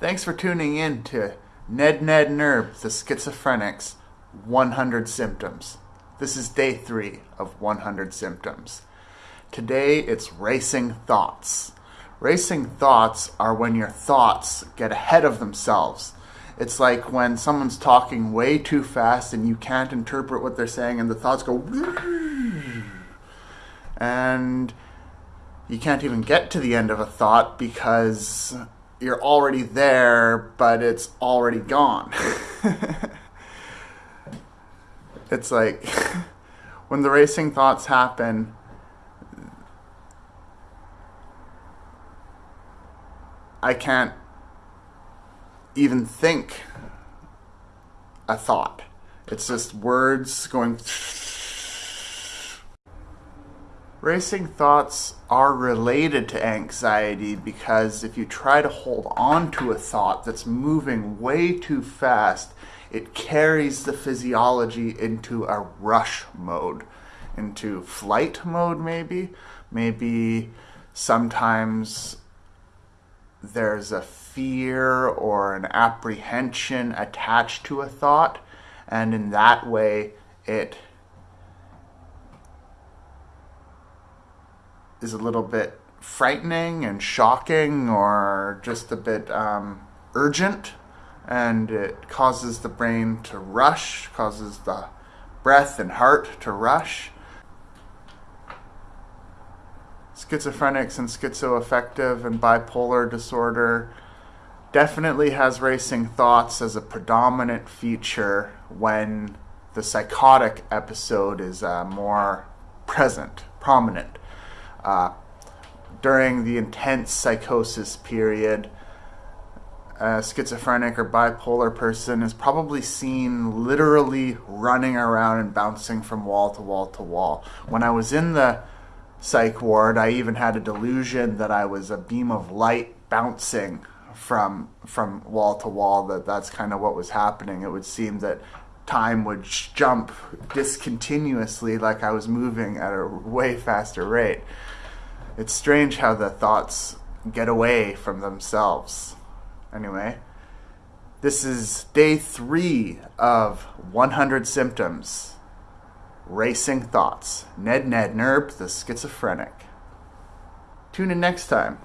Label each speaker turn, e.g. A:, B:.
A: Thanks for tuning in to Ned Ned Nerb, the Schizophrenic's 100 Symptoms. This is day three of 100 Symptoms. Today it's racing thoughts. Racing thoughts are when your thoughts get ahead of themselves. It's like when someone's talking way too fast and you can't interpret what they're saying, and the thoughts go, and you can't even get to the end of a thought because you're already there, but it's already gone. it's like when the racing thoughts happen, I can't even think a thought. It's just words going. Racing thoughts are related to anxiety because if you try to hold on to a thought that's moving way too fast, it carries the physiology into a rush mode, into flight mode, maybe. Maybe sometimes there's a fear or an apprehension attached to a thought, and in that way, it is a little bit frightening and shocking or just a bit um, urgent and it causes the brain to rush, causes the breath and heart to rush. Schizophrenics and schizoaffective and bipolar disorder definitely has racing thoughts as a predominant feature when the psychotic episode is uh, more present, prominent uh, during the intense psychosis period, a schizophrenic or bipolar person is probably seen literally running around and bouncing from wall to wall to wall. When I was in the psych ward, I even had a delusion that I was a beam of light bouncing from from wall to wall that that's kind of what was happening it would seem that time would jump discontinuously like I was moving at a way faster rate. It's strange how the thoughts get away from themselves. Anyway, this is day three of 100 Symptoms Racing Thoughts. Ned Ned Nerb, the schizophrenic. Tune in next time.